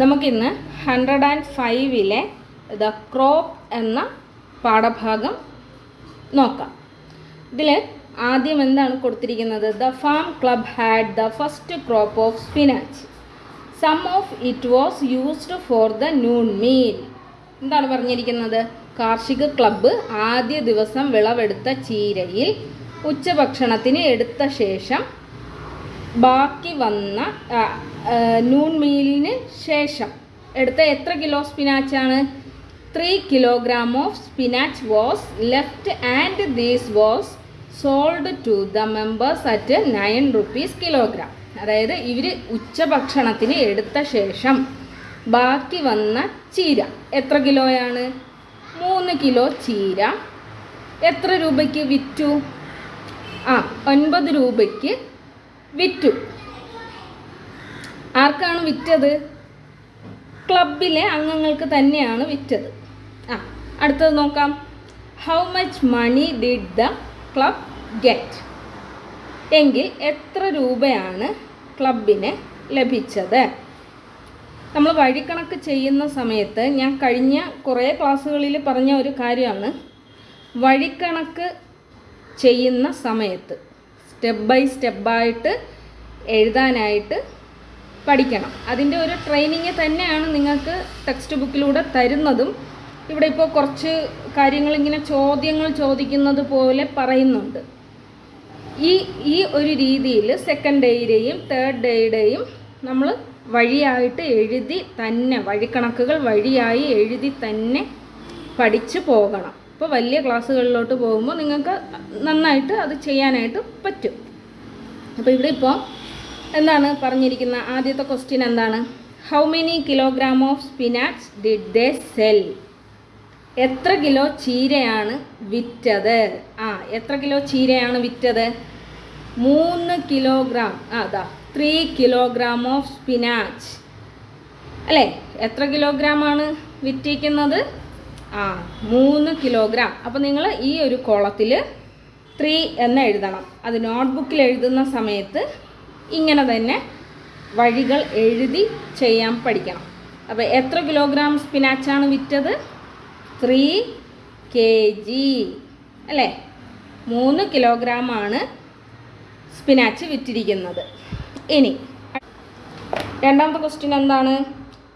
നമുക്കിന്ന് hundred and ഫൈവിലെ the crop എന്ന പാഠഭാഗം നോക്കാം. ഇതിൽ ആദ്യം എന്താണ് കൊടുത്തിരിക്കുന്നത്? The farm club had the first crop of spinach some of it was used for the noon meal എന്താണ് പറഞ്ഞിരിക്കുന്നത്? കാർഷിക ക്ലബ്ബ് ആദ്യ ദിവസം വിളവെടുത്ത ചീരയിൽ ഉച്ചഭക്ഷണത്തിന് എടുത്ത ശേഷം ബാക്കി വന്ന നൂൺ മീലിന് ശേഷം എടുത്ത എത്ര kilo സ്പിനാച്ചാണ് three kilogram of spinach was left and these was sold to the members at nine rupees kilogram അതായത് ഇവർ ഉച്ചഭക്ഷണത്തിന് എടുത്ത ശേഷം ബാക്കി വന്ന ചീര എത്ര കിലോയാണ്? മൂന്ന് കിലോ ചീര. എത്ര രൂപയ്ക്ക് വിറ്റു? ആ ഒൻപത് രൂപയ്ക്ക് വിറ്റു. ആർക്കാണ് വിറ്റത്? ക്ലബിലെ അംഗങ്ങൾക്ക് തന്നെയാണ് വിറ്റത്. ആ അടുത്തത് നോക്കാം. How much money did the club get എങ്കിൽ എത്ര രൂപയാണ് ക്ലബിന് ലഭിച്ചത്? നമ്മൾ വഴിക്കണക്ക് ചെയ്യുന്ന സമയത്ത് ഞാൻ കഴിഞ്ഞ കുറേ ക്ലാസ്സുകളിൽ പറഞ്ഞ ഒരു കാര്യമാണ്. വഴിക്കണക്ക് ചെയ്യുന്ന സമയത്ത്. സ്റ്റെപ്പ് ബൈ സ്റ്റെപ്പായിട്ട് എഴുതാനായിട്ട് പഠിക്കണം. അതിന്റെ ഒരു ട്രെയിനിങ് തന്നെയാണ് നിങ്ങൾക്ക് ടെക്സ്റ്റ് ബുക്കിലൂടെ തരുന്നതും. ഇവിടെ ഇപ്പോൾ കുറച്ച് കാര്യങ്ങൾ ഇങ്ങനെ ചോദ്യങ്ങൾ ചോദിക്കുന്നത് പോലെ പറയുന്നുണ്ട്. ഈ ഈ ഒരു രീതിയിൽ സെക്കൻഡ് ഡേയുടെയും തേർഡ് ഡേയുടെയും നമ്മൾ വഴിയായിട്ട് എഴുതി തന്നെ വഴിക്കണക്കുകൾ വഴിയായി എഴുതി തന്നെ പഠിച്ചു പോകണം. ഇപ്പോൾ വലിയ ക്ലാസ്സുകളിലോട്ട് പോകുമ്പോൾ നിങ്ങൾക്ക് നന്നായിട്ട് അത് ചെയ്യാനായിട്ട് പറ്റും. അപ്പോൾ ഇവിടെ ഇപ്പോൾ എന്താണ് പറഞ്ഞിരിക്കുന്ന ആദ്യത്തെ ക്വസ്റ്റ്യൻ എന്താണ്? How many kilogram of spinach did they sell എത്ര കിലോ ചീരയാണ് വിറ്റത്? ആ എത്ര കിലോ ചീരയാണ് വിറ്റത്? മൂന്ന് കിലോഗ്രാം അതാ ത്രീ കിലോഗ്രാം ഓഫ് സ്പിനാച്ച് അല്ലേ? എത്ര കിലോഗ്രാം ആണ് വിറ്റിരിക്കുന്നത് ആ മൂന്ന് കിലോഗ്രാം അപ്പോൾ നിങ്ങൾ ഈ ഒരു കോളത്തിൽ ത്രീ എന്ന് എഴുതണം. അത് നോട്ട്ബുക്കിൽ എഴുതുന്ന സമയത്ത് ഇങ്ങനെ തന്നെ വഴികൾ എഴുതി ചെയ്യാൻ പഠിക്കണം. അപ്പോൾ എത്ര കിലോഗ്രാം സ്പിനാച്ചാണ് വിറ്റത്? ത്രീ കെ ജി അല്ലേ? മൂന്ന് കിലോഗ്രാമാണ് സ്പിനാച്ച് വിറ്റിരിക്കുന്നത്. ഇനി രണ്ടാമത്തെ ക്വസ്റ്റ്യൻ എന്താണ്?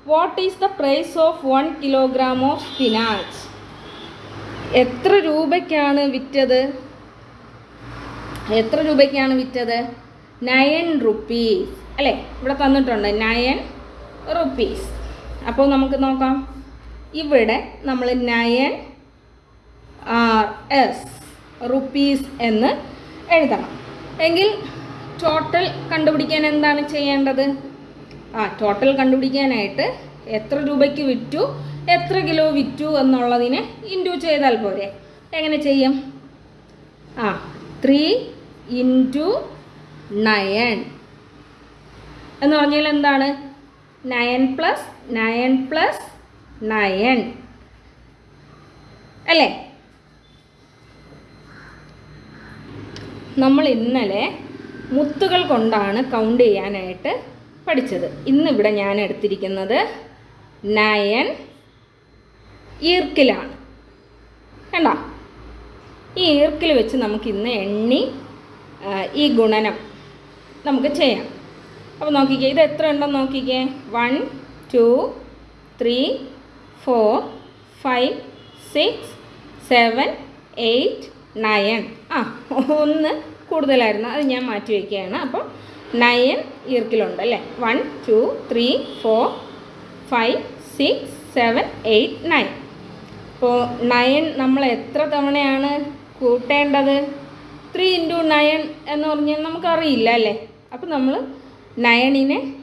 What is the price of one kilogram of spinach എത്ര രൂപയ്ക്കാണ് വിറ്റത്? എത്ര രൂപയ്ക്കാണ് വിറ്റത്? നയൻ റുപ്പീസ് അല്ലേ? ഇവിടെ തന്നിട്ടുണ്ട്. നയൻ റുപ്പീസ് അപ്പോൾ നമുക്ക് നോക്കാം. ഇവിടെ നമ്മൾ നയൻ ആർ എസ് റുപ്പീസ് എന്ന് എഴുതണം. എങ്കിൽ ടോട്ടൽ കണ്ടുപിടിക്കാൻ എന്താണ് ചെയ്യേണ്ടത്? ആ ടോട്ടൽ കണ്ടുപിടിക്കാനായിട്ട് എത്ര രൂപയ്ക്ക് വിറ്റു എത്ര കിലോ വിറ്റു എന്നുള്ളതിനെ ഇന്റു ചെയ്താൽ പോരെ. എങ്ങനെ ചെയ്യും? ആ ത്രീ ഇന്റു നയൻ എന്ന് പറഞ്ഞാൽ എന്താണ്? Nine plus nine plus nine അല്ലേ? നമ്മൾ ഇന്നലെ മുത്തുകൾ കൊണ്ടാണ് കൗണ്ട് ചെയ്യാനായിട്ട് പഠിച്ചത്. ഇന്നിവിടെ ഞാൻ എടുത്തിരിക്കുന്നത് നയൻ ഈർക്കിലാണ്. കണ്ട? ഈ ഈർക്കിൽ വെച്ച് നമുക്ക് ഇന്ന് എണ്ണി ഈ ഗുണനം നമുക്ക് ചെയ്യാം. അപ്പോൾ നോക്കിക്കേ ഇത് എത്ര ഉണ്ടെന്ന് നോക്കിക്കേ? One two three four five six seven eight nine. ആ ഒന്ന് കൂടുതലായിരുന്നു. അത് ഞാൻ മാറ്റി വയ്ക്കുകയാണ്. അപ്പോൾ നയൻ ഇയർക്കിലുണ്ട് അല്ലേ? One two three four five six seven eight nine അപ്പോൾ നയൻ നമ്മൾ എത്ര തവണയാണ് കൂട്ടേണ്ടത്? ത്രീ ഇന്റു നയൻ എന്ന് പറഞ്ഞാൽ നമുക്കറിയില്ല അല്ലേ? അപ്പോൾ നമ്മൾ നയണിനെ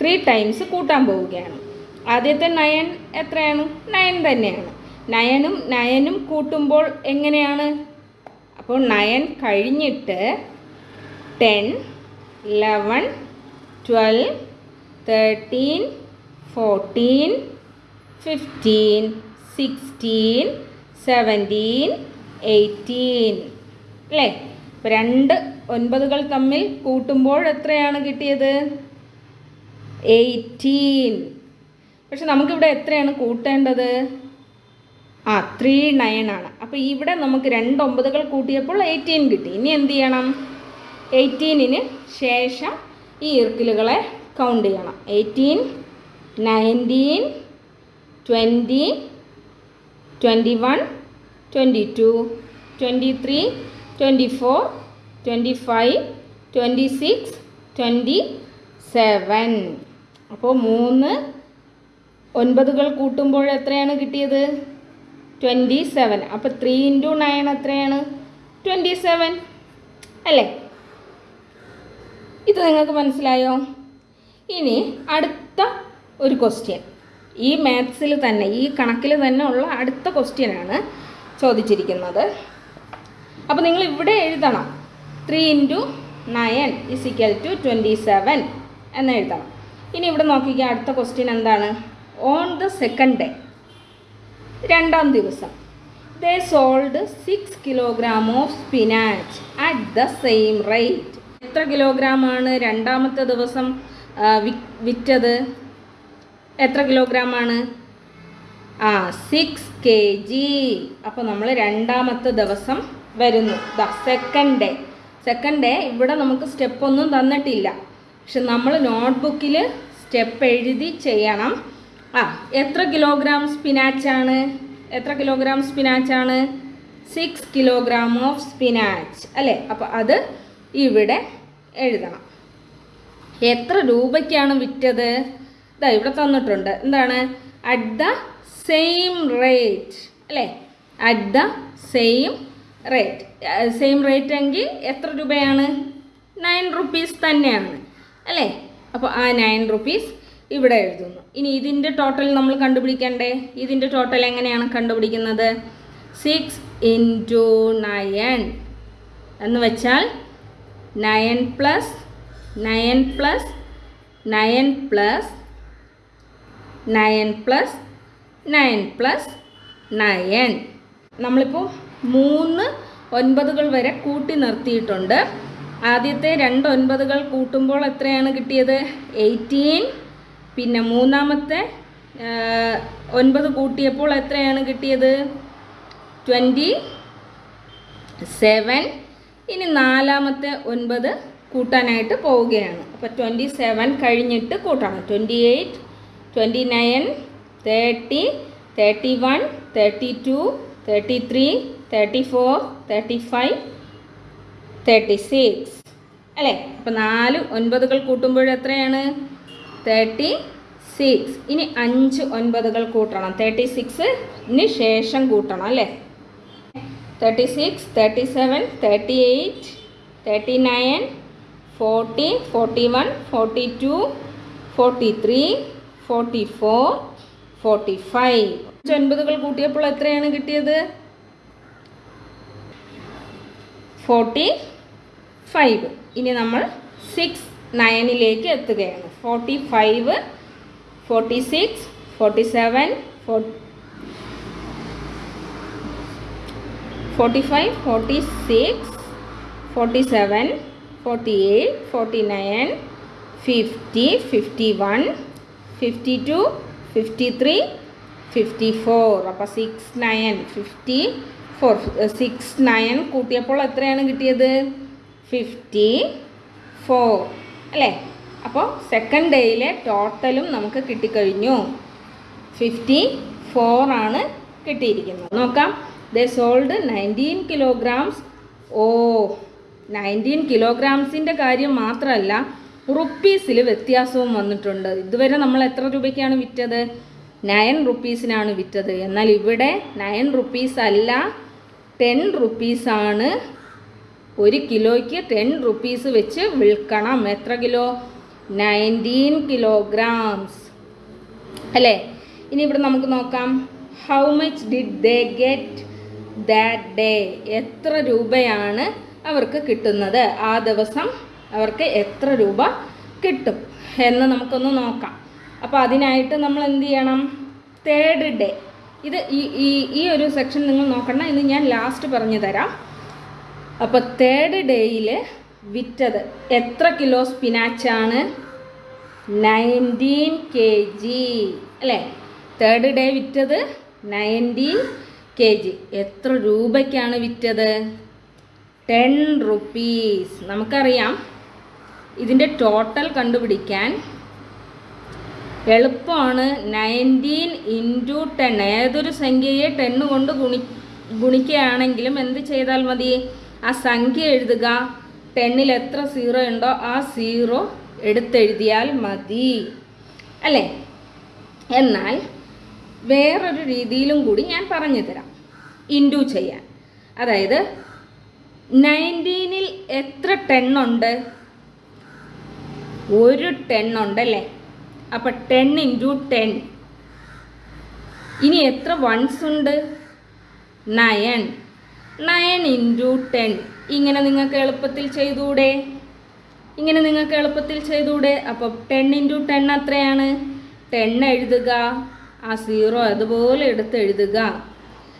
ത്രീ ടൈംസ് കൂട്ടാൻ പോവുകയാണ്. ആദ്യത്തെ നയൻ എത്രയാണ്? നയൻ തന്നെയാണ്. നയനും നയനും കൂട്ടുമ്പോൾ എങ്ങനെയാണ്? അപ്പോൾ നയൻ കഴിഞ്ഞിട്ട് ten eleven twelve thirteen fourteen fifteen sixteen seventeen eighteen അല്ലേ ഇപ്പം രണ്ട് ഒൻപതുകൾ തമ്മിൽ കൂട്ടുമ്പോൾ എത്രയാണ് കിട്ടിയത്? എയ്റ്റീൻ പക്ഷെ നമുക്കിവിടെ എത്രയാണ് കൂട്ടേണ്ടത്? ആ ത്രീ നയൻ ആണ്. അപ്പോൾ ഇവിടെ നമുക്ക് രണ്ട് ഒമ്പതുകൾ കൂട്ടിയപ്പോൾ എയ്റ്റീൻ കിട്ടി. ഇനി എന്ത് ചെയ്യണം? എയ്റ്റീനിന് ശേഷം ഈ ഇർക്കിലുകളെ കൗണ്ട് ചെയ്യണം. Eighteen nineteen twenty twenty one twenty two twenty three twenty four twenty five twenty six twenty seven. അപ്പോൾ മൂന്ന് ഒൻപതുകൾ കൂട്ടുമ്പോൾ എത്രയാണ് കിട്ടിയത്? Twenty seven. അപ്പോൾ ത്രീ ഇന്റു നയൻ എത്രയാണ്? Twenty seven. അല്ലേ? ഇത് നിങ്ങൾക്ക് മനസ്സിലായോ? ഇനി അടുത്ത ഒരു ക്വസ്റ്റ്യൻ ഈ മാത്സിൽ തന്നെ ഈ കണക്കിൽ തന്നെ ഉള്ള അടുത്ത ക്വസ്റ്റ്യനാണ് ചോദിച്ചിരിക്കുന്നത്. അപ്പോൾ നിങ്ങൾ ഇവിടെ എഴുതണം. Three into nine is equal to twenty seven എന്ന് എഴുതണം. ഇനി ഇവിടെ നോക്കിക്കുക അടുത്ത ക്വസ്റ്റ്യൻ എന്താണ്? ഓൺ ദ സെക്കൻഡ് ഡേ രണ്ടാം ദിവസം. They sold six kilogram of spinach at the same rate എത്ര കിലോഗ്രാമാണ് രണ്ടാമത്തെ ദിവസം വിറ്റത്? എത്ര കിലോഗ്രാമാണ്? ആ സിക്സ് കെ ജി അപ്പോൾ നമ്മൾ രണ്ടാമത്തെ ദിവസം വരുന്നു. The second day second day ഇവിടെ നമുക്ക് സ്റ്റെപ്പ് ഒന്നും തന്നിട്ടില്ല. പക്ഷെ നമ്മൾ നോട്ട്ബുക്കിൽ സ്റ്റെപ്പ് എഴുതി ചെയ്യണം. ആ എത്ര കിലോഗ്രാം സ്പിനാച്ചാണ് എത്ര കിലോഗ്രാം സ്പിനാച്ചാണ് സിക്സ് കിലോഗ്രാം ഓഫ് സ്പിനാച്ച് അല്ലേ? അപ്പോൾ അത് ഇവിടെ എഴുതണം. എത്ര രൂപയ്ക്കാണ് വിറ്റത്? ഇതാ ഇവിടെ തന്നിട്ടുണ്ട്. എന്താണ്? അറ്റ് ദ സെയിം റേറ്റ് അല്ലേ? At the same rate same rate എങ്കിൽ എത്ര രൂപയാണ്? നയൻ റുപ്പീസ് തന്നെയാണ്. അല്ലേ? അപ്പോൾ ആ നയൻ റുപ്പീസ് ഇവിടെ എഴുതുന്നു. ഇനി ഇതിന്റെ ടോട്ടൽ നമ്മൾ കണ്ടുപിടിക്കണ്ടേ? ഇതിന്റെ ടോട്ടൽ എങ്ങനെയാണ് കണ്ടുപിടിക്കുന്നത്? സിക്സ് ഇന്റു നയൻ എന്ന് വെച്ചാൽ nine plus nine plus nine plus nine plus nine plus nine. നമ്മളിപ്പോൾ മൂന്ന് ഒൻപതുകൾ വരെ കൂട്ടി നിർത്തിയിട്ടുണ്ട്. ആദ്യത്തെ രണ്ട് ഒൻപതുകൾ കൂട്ടുമ്പോൾ എത്രയാണ് കിട്ടിയത്? എയ്റ്റീൻ. പിന്നെ മൂന്നാമത്തെ ഒൻപത് കൂട്ടിയപ്പോൾ എത്രയാണ് കിട്ടിയത്? Twenty seven. ഇനി നാലാമത്തെ ഒൻപത് കൂട്ടാനായിട്ട് പോവുകയാണ്. അപ്പോൾ ട്വന്റി സെവൻ കഴിഞ്ഞിട്ട് കൂട്ടണം. Twenty eight twenty nine thirty thirty one thirty two thirty three thirty four thirty five thirty six അല്ലേ? അപ്പം നാല് ഒൻപതുകൾ കൂട്ടുമ്പോൾ എത്രയാണ്? തേർട്ടി സിക്സ് ഇനി അഞ്ച് ഒൻപതുകൾ കൂട്ടണം. തേർട്ടി സിക്സിന് ശേഷം കൂട്ടണം അല്ലേ? Thirty six thirty seven thirty eight thirty nine forty forty one forty two forty three forty four forty five ഒൻപതുകൾ കൂട്ടിയപ്പോൾ എത്രയാണ് കിട്ടിയത്? ഫോർട്ടി ഫൈവ് ഇനി നമ്മൾ സിക്സ് നയനിലേക്ക് എത്തുകയാണ്. Forty five forty six forty seven four forty five forty six forty seven forty eight forty nine fifty fifty one fifty two fifty three fifty four അപ്പോൾ six nine fifty four six nine കൂട്ടിയപ്പോൾ എത്രയാണ് കിട്ടിയത്? Fifty four അല്ലേ അപ്പോൾ second ഡേയിലെ ടോട്ടലും നമുക്ക് കിട്ടിക്കഴിഞ്ഞു. Fifty ഫോറാണ് കിട്ടിയിരിക്കുന്നത്. നോക്കാം. They sold nineteen kilograms ഓ നയന്റീൻ കിലോഗ്രാംസിന്റെ കാര്യം മാത്രമല്ല റുപ്പീസിൽ വ്യത്യാസവും വന്നിട്ടുണ്ട്. ഇതുവരെ നമ്മൾ എത്ര രൂപയ്ക്കാണ് വിറ്റത്? നയൻ റുപ്പീസിനാണ് വിറ്റത്. എന്നാൽ ഇവിടെ നയൻ റുപ്പീസ് അല്ല ടെൻ റുപ്പീസാണ് ഒരു കിലോയ്ക്ക് ടെൻ റുപ്പീസ് വെച്ച് വിൽക്കണം. എത്ര കിലോ? നയന്റീൻ കിലോഗ്രാംസ് അല്ലേ? ഇനി ഇവിടെ നമുക്ക് നോക്കാം. How much did they get that day എത്ര രൂപയാണ് അവർക്ക് കിട്ടുന്നത്? ആ ദിവസം അവർക്ക് എത്ര രൂപ കിട്ടും? എന്ന് നമുക്കൊന്ന് നോക്കാം. അപ്പോൾ അതിനായിട്ട് നമ്മൾ എന്ത് ചെയ്യണം? തേർഡ് ഡേ ഇത് ഈ ഈ ഒരു സെക്ഷൻ നിങ്ങൾ നോക്കണം ഇത് ഞാൻ ലാസ്റ്റ് പറഞ്ഞു തരാം. അപ്പോൾ തേർഡ് ഡേയിൽ വിറ്റത് എത്ര കിലോ സ്പിനാച്ചാണ് നയന്റീൻ കെ ജി അല്ലേ? തേർഡ് ഡേ വിറ്റത് നയന്റീൻ കെ ജി. എത്ര രൂപയ്ക്കാണ് വിറ്റത്? Ten rupees. നമുക്കറിയാം. ഇതിന്റെ ടോട്ടൽ കണ്ടുപിടിക്കാൻ എളുപ്പമാണ്. Nineteen into ten. ഏതൊരു സംഖ്യയെ ടെന്ന് കൊണ്ട് ഗുണി ഗുണിക്കുകയാണെങ്കിലും എന്ത് ചെയ്താൽ മതി? ആ സംഖ്യ എഴുതുക. ടെന്നിൽ എത്ര സീറോ ഉണ്ടോ ആ സീറോ എടുത്തെഴുതിയാൽ മതി. അല്ലേ? എന്നാൽ വേറൊരു രീതിയിലും കൂടി ഞാൻ പറഞ്ഞു തരാം. ഇൻഡു ചെയ്യാൻ. അതായത് നയന്റീനിൽ എത്ര ടെണ്ണുണ്ട് ഒരു ടെണ്ണുണ്ടല്ലേ അപ്പം ടെൻ ഇന്റു ടെൻ. ഇനി എത്ര വൺസ് ഉണ്ട്? നയൻ. Nine into ten. ഇങ്ങനെ നിങ്ങൾക്ക് എളുപ്പത്തിൽ ചെയ്തുകൂടെ ഇങ്ങനെ നിങ്ങൾക്ക് എളുപ്പത്തിൽ ചെയ്തുകൂടെ അപ്പോൾ ടെൻ ഇന്റു ടെൻ അത്രയാണ്. ടെൻ എഴുതുക. ആ സീറോ അതുപോലെ എടുത്ത് എഴുതുക.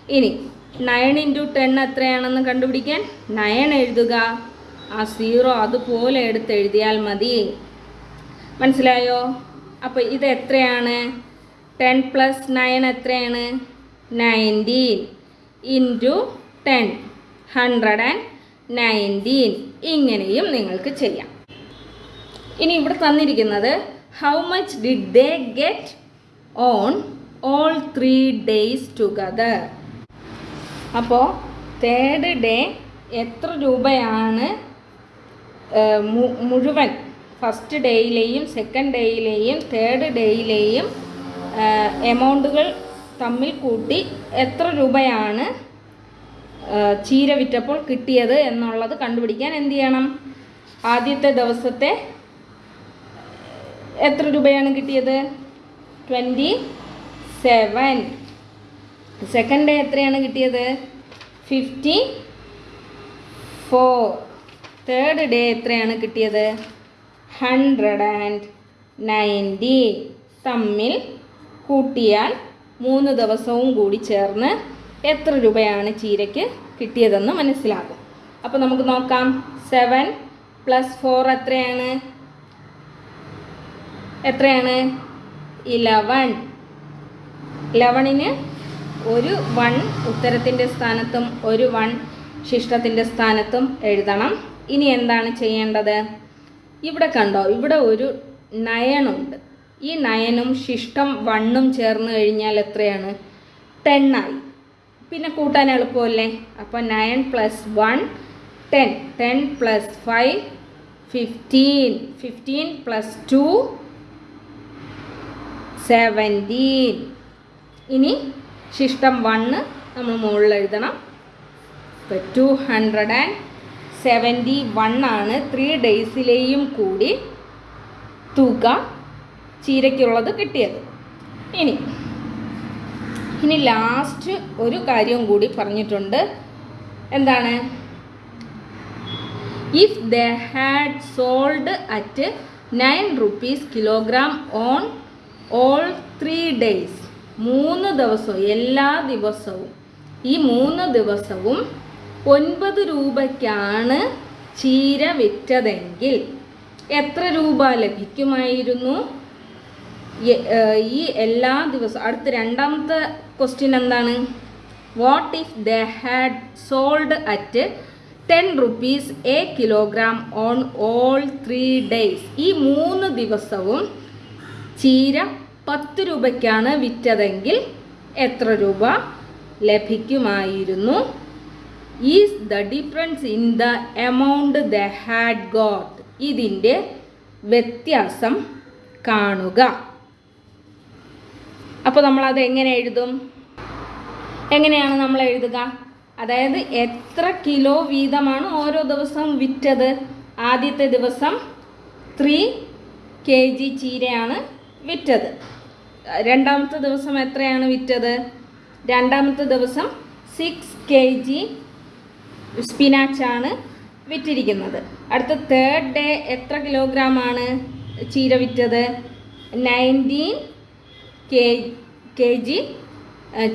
ഇനി നയൻ ഇന്റു ടെൻ എത്രയാണെന്ന് കണ്ടുപിടിക്കാൻ? നയൻ എഴുതുക. ആ സീറോ അതുപോലെ എടുത്ത് എഴുതിയാൽ മതി. മനസ്സിലായോ? അപ്പോൾ ഇത് എത്രയാണ്? ടെൻ പ്ലസ് നയൻ എത്രയാണ്? Nineteen into ten. Hundred and nineteen. ഇങ്ങനെയും നിങ്ങൾക്ക് ചെയ്യാം. ഇനി ഇവിടെ തന്നിരിക്കുന്നത് how much did they get on all three days together അപ്പോൾ തേർഡ് ഡേ എത്ര രൂപയാണ് മുഴുവൻ? ഫസ്റ്റ് ഡേയിലെയും സെക്കൻഡ് ഡേയിലെയും തേർഡ് ഡേയിലെയും എമൗണ്ടുകൾ തമ്മിൽ കൂട്ടി എത്ര രൂപയാണ് ചീര വിറ്റപ്പോൾ കിട്ടിയത് എന്നുള്ളത് കണ്ടുപിടിക്കാൻ എന്ത് ചെയ്യണം? ആദ്യത്തെ ദിവസത്തെ എത്ര രൂപയാണ് കിട്ടിയത്? ട്വന്റി സെവൻ സെക്കൻഡ് ഡേ എത്രയാണ് കിട്ടിയത്? ഫിഫ്റ്റി ഫോർ തേർഡ് ഡേ എത്രയാണ് കിട്ടിയത്? ഹൺഡ്രഡ് ആൻഡ് നയന്റി തമ്മിൽ കൂട്ടിയാൽ മൂന്ന് ദിവസവും കൂടി ചേർന്ന് എത്ര രൂപയാണ് ചീരയ്ക്ക് കിട്ടിയതെന്ന് മനസ്സിലാകും. അപ്പോൾ നമുക്ക് നോക്കാം. സെവൻ പ്ലസ് ഫോർ എത്രയാണ്? എത്രയാണ്? ഇലവൻ. ഇലവണിന് ഒരു വൺ ഉത്തരത്തിന്റെ സ്ഥാനത്തും ഒരു വൺ ശിഷ്ടത്തിന്റെ സ്ഥാനത്തും എഴുതണം. ഇനി എന്താണ് ചെയ്യേണ്ടത്? ഇവിടെ കണ്ടോ ഇവിടെ ഒരു നയനുണ്ട്. ഈ നയനും ശിഷ്ടം വണ്ണും ചേർന്ന് കഴിഞ്ഞാൽ എത്രയാണ്? ടെണ്ണായി. പിന്നെ കൂട്ടാൻ എളുപ്പമല്ലേ? അപ്പോൾ nine plus one ten. Ten plus five fifteen. Fifteen plus two seventeen ഇനി ശിഷ്ടം വണ്ണ് നമ്മൾ മുകളിൽ എഴുതണം. ഇപ്പോൾ two hundred and seventy one ആണ് ത്രീ ഡേയ്സിലെയും കൂടി തുക ചീരയ്ക്കുള്ളത് കിട്ടിയത്. ഇനി ഇനി ലാസ്റ്റ് ഒരു കാര്യം കൂടി പറഞ്ഞിട്ടുണ്ട്. എന്താണ്? If the had sold at nine rupees kilogram on all three days മൂന്ന് ദിവസവും എല്ലാ ദിവസവും. ഈ മൂന്ന് ദിവസവും ഒൻപത് രൂപയ്ക്കാണ് ചീര വിറ്റതെങ്കിൽ എത്ര രൂപ ലഭിക്കുമായിരുന്നു? ഈ എല്ലാ ദിവസവും അടുത്ത രണ്ടാമത്തെ ക്വസ്റ്റ്യൻ എന്താണ്? What if the had sold at ten rupees a kilogram on all three days ഈ മൂന്ന് ദിവസവും ചീര പത്ത് രൂപയ്ക്കാണ് വിറ്റതെങ്കിൽ എത്ര രൂപ ലഭിക്കുമായിരുന്നു? Is the difference in the amount the had got ഇതിന്റെ വ്യത്യാസം കാണുക. അപ്പോൾ നമ്മളത് എങ്ങനെ എഴുതും? എങ്ങനെയാണ് നമ്മൾ എഴുതുക? അതായത് എത്ര കിലോ വീതമാണ് ഓരോ ദിവസവും വിറ്റത്? ആദ്യത്തെ ദിവസം ത്രീ കെ ജി ചീരയാണ് വിറ്റത്. രണ്ടാമത്തെ ദിവസം എത്രയാണ് വിറ്റത്? രണ്ടാമത്തെ ദിവസം സിക്സ് കെ ജി സ്പിനാച്ചാണ് വിറ്റിരിക്കുന്നത്. അടുത്ത തേർഡ് ഡേ എത്ര കിലോഗ്രാം ആണ് ചീര വിറ്റത്? നയന്റീൻ കെ കെ ജി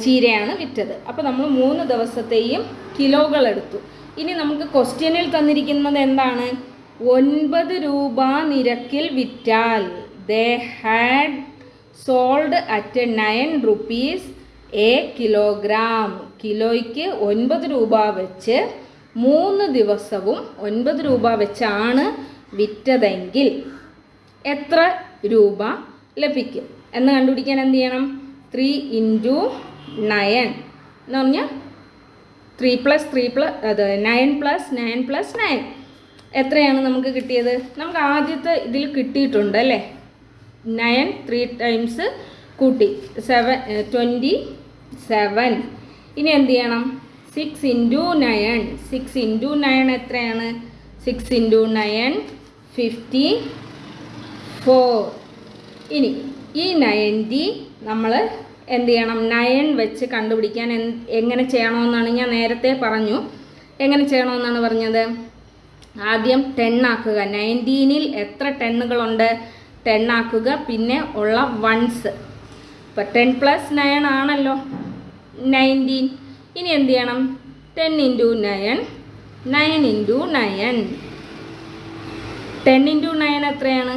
ചീരയാണ് വിറ്റത്. അപ്പോൾ നമ്മൾ മൂന്ന് ദിവസത്തെയും കിലോകൾ എടുത്തു. ഇനി നമുക്ക് ക്വസ്റ്റ്യനിൽ തന്നിരിക്കുന്നത് എന്താണ്? ഒൻപത് രൂപ നിരക്കിൽ വിറ്റാൽ they had sold at nine rupees a kilogram കിലോയ്ക്ക് ഒൻപത് രൂപ വെച്ച് മൂന്ന് ദിവസവും ഒൻപത് രൂപ വെച്ചാണ് വിറ്റതെങ്കിൽ എത്ര രൂപ ലഭിക്കും? എന്ന് കണ്ടുപിടിക്കാൻ എന്ത് ചെയ്യണം? ത്രീ ഇന്റു നയൻ എന്ന് പറഞ്ഞാൽ ത്രീ പ്ലസ് ത്രീ പ്ലസ് അത് nine plus nine plus nine എത്രയാണ് നമുക്ക് കിട്ടിയത്? നമുക്ക് ആദ്യത്തെ ഇതിൽ കിട്ടിയിട്ടുണ്ട് അല്ലേ? നയൻ ത്രീ ടൈംസ് കൂട്ടി. സെവൻ ട്വന്റി സെവൻ ഇനി എന്ത് ചെയ്യണം? Six into nine six into nine എത്രയാണ്? Six into nine fifty four ഇനി ഈ നയന്റി നമ്മൾ എന്ത് ചെയ്യണം? നയൻ വെച്ച് കണ്ടുപിടിക്കാൻ എങ്ങനെ ചെയ്യണമെന്നാണ് ഞാൻ നേരത്തെ പറഞ്ഞു. എങ്ങനെ ചെയ്യണമെന്നാണ് പറഞ്ഞത്? ആദ്യം ടെൻ ആക്കുക. നയന്റീനിൽ എത്ര ടെണ്ണുകളുണ്ട് ടെൻ ആക്കുക. പിന്നെ ഉള്ള വൺസ് ഇപ്പം ടെൻ പ്ലസ് നയൻ ആണല്ലോ. നയന്റീൻ ഇനി എന്ത് ചെയ്യണം? Ten into nine nine into nine ten into nine എത്രയാണ്?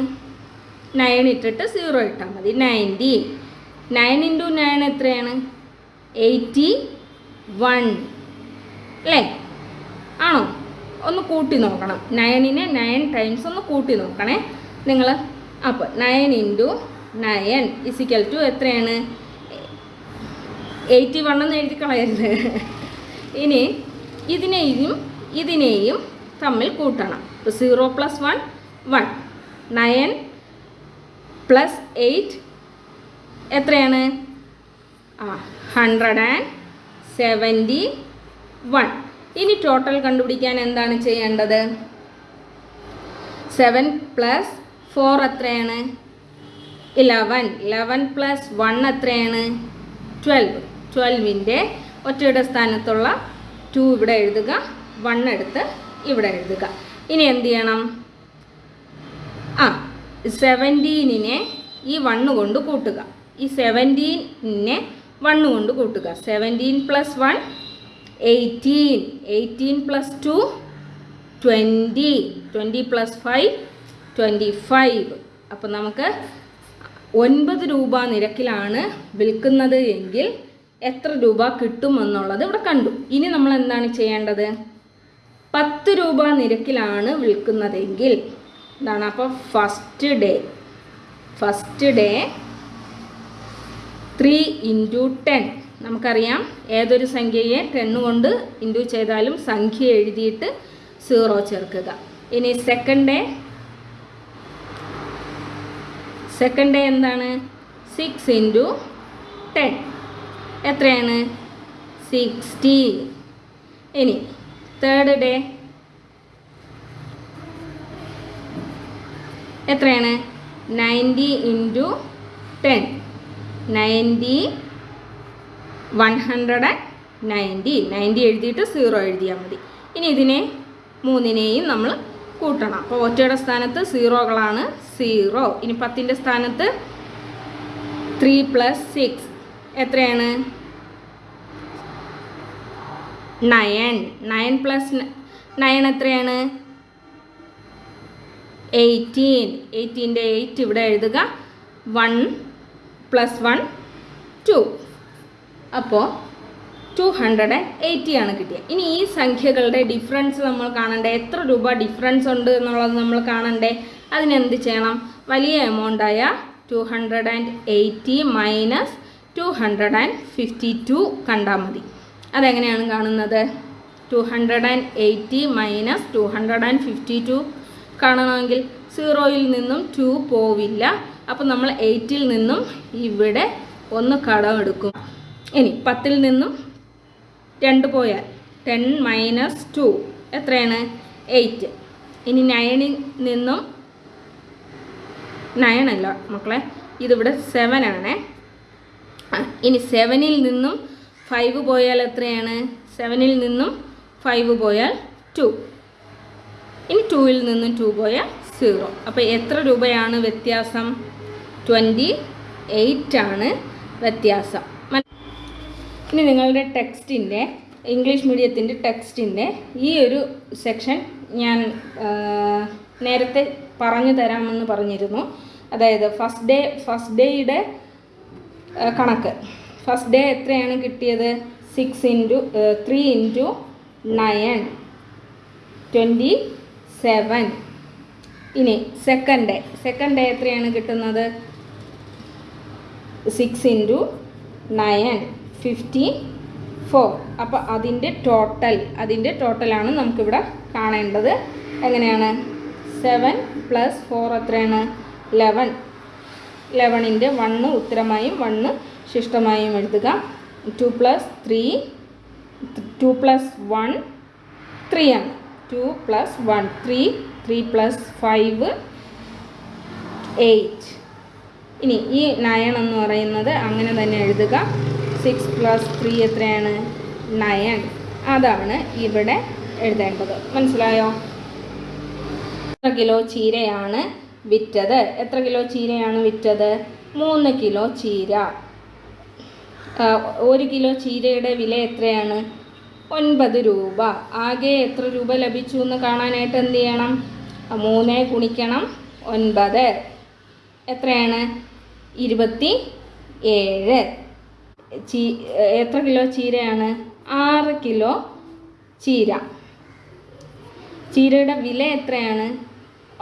നയൻ ഇട്ടിട്ട് സീറോ ഇട്ടാൽ മതി. നയന്റി നയൻ ഇന്റു നയൻ എത്രയാണ്? എയ്റ്റി വൺ അല്ലേ? ആണോ? ഒന്ന് കൂട്ടി നോക്കണം. നയനിനെ നയൻ ടൈംസ് ഒന്ന് കൂട്ടി നോക്കണേ. നിങ്ങൾ അപ്പോൾ nine into nine is equal to എത്രയാണ്? എയ്റ്റി വൺ എന്ന് എഴുതി കളയരുത്. ഇനി ഇതിനെയും ഇതിനെയും തമ്മിൽ കൂട്ടണം. ഇപ്പോൾ zero plus one one nine plus eight എത്രയാണ്? ആ ഹൺഡ്രഡ് ആൻഡ് സെവന്റി വൺ ഇനി ടോട്ടൽ കണ്ടുപിടിക്കാൻ എന്താണ് ചെയ്യേണ്ടത്? സെവൻ പ്ലസ് ഫോർ എത്രയാണ്? ഇലവൻ ഇലവൻ പ്ലസ് വൺ എത്രയാണ്? ട്വൽവ് ട്വൽവിന്റെ ഒറ്റയുടെ സ്ഥാനത്തുള്ള ടു ഇവിടെ എഴുതുക. വൺ എടുത്ത് ഇവിടെ എഴുതുക. ഇനി എന്ത് ചെയ്യണം? ആ സെവന്റീനിനെ ഈ വണ്ണ് കൊണ്ട് കൂട്ടുക. ഈ സെവന്റീനെ വണ്ണ് കൊണ്ട് കൂട്ടുക. Seventeen plus one eighteen eighteen plus two twenty twenty plus five twenty five അപ്പം നമുക്ക് ഒൻപത് രൂപ നിരക്കിലാണ് വിൽക്കുന്നത് എങ്കിൽ എത്ര രൂപ കിട്ടുമെന്നുള്ളത് ഇവിടെ കണ്ടു. ഇനി നമ്മൾ എന്താണ് ചെയ്യേണ്ടത്? പത്ത് രൂപ നിരക്കിലാണ് വിൽക്കുന്നതെങ്കിൽ എന്താണ് അപ്പോൾ first day first day three into ten നമുക്കറിയാം ഏതൊരു സംഖ്യയെ ടെൻ കൊണ്ട് ഇന്റു ചെയ്താലും സംഖ്യ എഴുതിയിട്ട് സീറോ ചേർക്കുക. ഇനി സെക്കൻഡ് ഡേ സെക്കൻഡ് ഡേ എന്താണ്? സിക്സ് ഇന്റു ടെൻ എത്രയാണ്? സിക്സ്റ്റി ഇനി തേർഡ് ഡേ എത്രയാണ്? Ninety into ten ninety one hundred and ninety ninety എഴുതിയിട്ട് സീറോ എഴുതിയാൽ മതി. ഇനി ഇതിനെ മൂന്നിനെയും നമ്മൾ കൂട്ടണം. അപ്പോൾ ഒറ്റയുടെ സ്ഥാനത്ത് സീറോകളാണ് സീറോ. ഇനി പത്തിന്റെ സ്ഥാനത്ത് ത്രീ പ്ലസ് സിക്സ്. എത്രയാണ്? നയൻ. നയൻ പ്ലസ് നയൻ എത്രയാണ്? എയ്റ്റീൻ. എയ്റ്റീന്റെ എയ്റ്റ് ഇവിടെ എഴുതുക. One plus one two. അപ്പോൾ ടു ഹൺഡ്രഡ് ആൻഡ് എയ്റ്റി ആണ് കിട്ടിയത് ഇനി ഈ സംഖ്യകളുടെ ഡിഫറൻസ് നമ്മൾ കാണണ്ടേ? എത്ര രൂപ ഡിഫറൻസ് ഉണ്ട് എന്നുള്ളത് നമ്മൾ കാണണ്ടേ? അതിനെന്ത് ചെയ്യണം? വലിയ എമൗണ്ടായ two hundred and eighty minus two hundred and fifty two കണ്ടാൽ മതി. അതെങ്ങനെയാണ് കാണുന്നത്? Two hundred and eighty minus two hundred and fifty two കാണണമെങ്കിൽ സീറോയിൽ നിന്നും ടു പോവില്ല. അപ്പം നമ്മൾ എയ്റ്റിൽ നിന്നും ഇവിടെ ഒന്ന് കടമെടുക്കും ഇനി പത്തിൽ നിന്നും രണ്ട് പോയാൽ ടെൻ മൈനസ് ടു. എത്രയാണ്? എയ്റ്റ്. ഇനി നയനിൽ നിന്നും നയനല്ല മക്കളെ ഇതിവിടെ സെവൻ ആണേ. ഇനി സെവനിൽ നിന്നും ഫൈവ് പോയാൽ എത്രയാണ്? സെവനിൽ നിന്നും ഫൈവ് പോയാൽ ടു ഇനി ടൂവിൽ നിന്നും ടു പോയാൽ സീറോ അപ്പോൾ എത്ര രൂപയാണ് വ്യത്യാസം? ട്വന്റി എയ്റ്റ് ആണ് വ്യത്യാസം. ഇനി നിങ്ങളുടെ ടെക്സ്റ്റിന്റെ ഇംഗ്ലീഷ് മീഡിയത്തിന്റെ ടെക്സ്റ്റിന്റെ ഈ ഒരു സെക്ഷൻ ഞാൻ നേരത്തെ പറഞ്ഞു തരാമെന്ന് പറഞ്ഞിരുന്നു. അതായത് ഫസ്റ്റ് ഡേ ഫസ്റ്റ് ഡേയുടെ കണക്ക്. ഫസ്റ്റ് ഡേ എത്രയാണ് കിട്ടിയത്? Six into three into nine twenty seven. ഇനി സെക്കൻഡ് ഡേ സെക്കൻഡ് ഡേ എത്രയാണ് കിട്ടുന്നത്? Six into nine. Fifty four അപ്പോൾ അതിന്റെ ടോട്ടൽ അതിന്റെ ടോട്ടലാണ് നമുക്കിവിടെ കാണേണ്ടത്. എങ്ങനെയാണ്? സെവൻ പ്ലസ് ഫോർ എത്രയാണ്? ലെവൻ ലെവണിന്റെ വണ്ണ് ഉത്തരമായും വണ്ണ് ശിഷ്ടമായും എഴുതുക. Two plus three two plus one three ആണ്. Two plus one three three plus five eight ഇനി ഈ നയൺ എന്ന് പറയുന്നത് അങ്ങനെ തന്നെ എഴുതുക. സിക്സ് പ്ലസ് ത്രീ എത്രയാണ്? നയൻ അതാണ് ഇവിടെ എഴുതേണ്ടത്. മനസ്സിലായോ? എത്ര കിലോ ചീരയാണ് വിറ്റത്? എത്ര കിലോ ചീരയാണ് വിറ്റത്? മൂന്ന് കിലോ ചീര. ഒരു കിലോ ചീരയുടെ വില എത്രയാണ്? ഒൻപത് രൂപ. ആകെ എത്ര രൂപ ലഭിച്ചു എന്ന് കാണാനായിട്ട് എന്ത് ചെയ്യണം? മൂന്ന് ഗുണിക്കണം ഒൻപത്. എത്രയാണ്? ഇരുപത്തി ഏഴ്. ചീ എത്ര കിലോ ചീരയാണ്? ആറ് കിലോ ചീര. ചീരയുടെ വില എത്രയാണ്?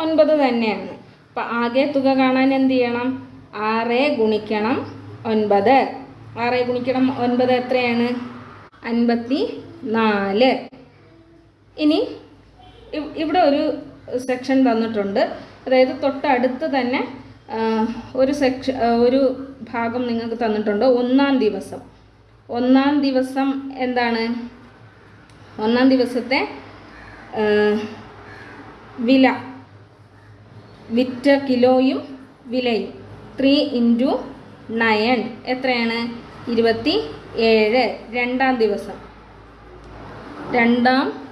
ഒൻപത് തന്നെയാണ്. അപ്പം ആകെ തുക കാണാൻ എന്ത് ചെയ്യണം? ആറ് ഗുണിക്കണം ഒൻപത്. ആറ് ഗുണിക്കണം ഒൻപത് എത്രയാണ്? അൻപത്തി നാല്. ഇനി ഇവിടെ ഒരു സെക്ഷൻ തന്നിട്ടുണ്ട്. അതായത് തൊട്ടടുത്ത് തന്നെ ഒരു സെക്ഷ ഒരു ഭാഗം നിങ്ങൾക്ക് തന്നിട്ടുണ്ട്. ഒന്നാം ദിവസം. ഒന്നാം ദിവസം എന്താണ്? ഒന്നാം ദിവസത്തെ വില. വിറ്റ കിലോയും വിലയും. ത്രീ ഇന്റു നയൻ എത്രയാണ്? ഇരുപത്തി ഏഴ് രണ്ടാം ദിവസം. രണ്ടാം